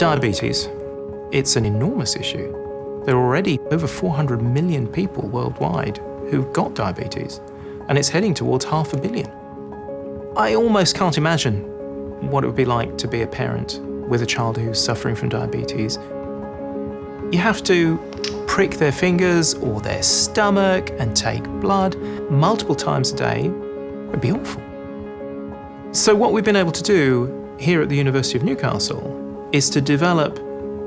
Diabetes. It's an enormous issue. There are already over 400 million people worldwide who've got diabetes, and it's heading towards half a billion. I almost can't imagine what it would be like to be a parent with a child who's suffering from diabetes. You have to prick their fingers or their stomach and take blood multiple times a day. It'd be awful. So what we've been able to do here at the University of Newcastle is to develop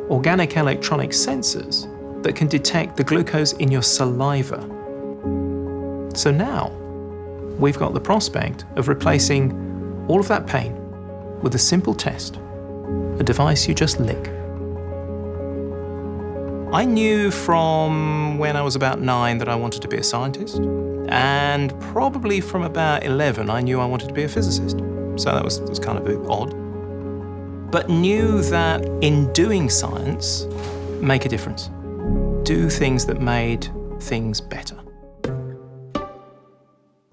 organic electronic sensors that can detect the glucose in your saliva. So now, we've got the prospect of replacing all of that pain with a simple test, a device you just lick. I knew from when I was about nine that I wanted to be a scientist, and probably from about 11 I knew I wanted to be a physicist. So that was, was kind of odd. But knew that in doing science, make a difference. Do things that made things better.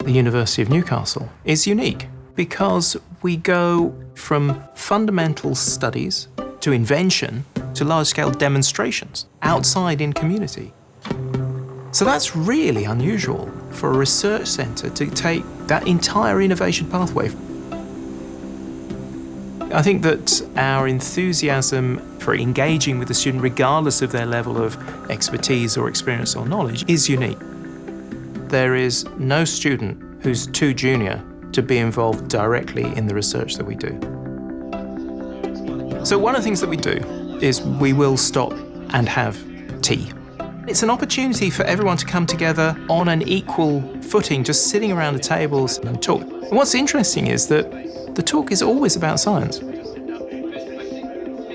The University of Newcastle is unique because we go from fundamental studies to invention to large-scale demonstrations outside in community. So that's really unusual for a research centre to take that entire innovation pathway. I think that our enthusiasm for engaging with the student, regardless of their level of expertise or experience or knowledge, is unique. There is no student who's too junior to be involved directly in the research that we do. So one of the things that we do is we will stop and have tea. It's an opportunity for everyone to come together on an equal footing, just sitting around the tables and talk. And what's interesting is that the talk is always about science.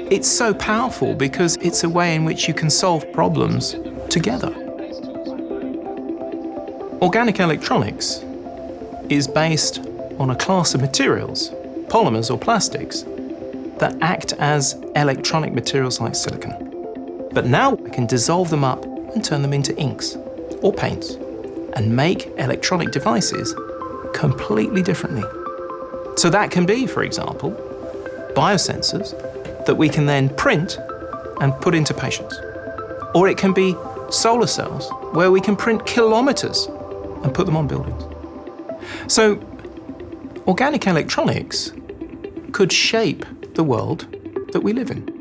It's so powerful because it's a way in which you can solve problems together. Organic electronics is based on a class of materials, polymers or plastics, that act as electronic materials like silicon. But now I can dissolve them up and turn them into inks or paints and make electronic devices completely differently. So that can be, for example, biosensors that we can then print and put into patients. Or it can be solar cells where we can print kilometers and put them on buildings. So organic electronics could shape the world that we live in.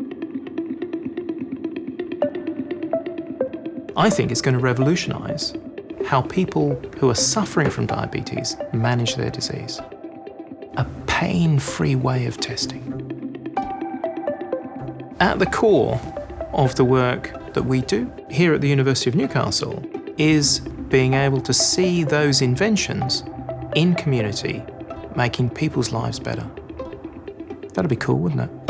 I think it's going to revolutionise how people who are suffering from diabetes manage their disease. Pain-free way of testing. At the core of the work that we do here at the University of Newcastle is being able to see those inventions in community making people's lives better. That'd be cool, wouldn't it?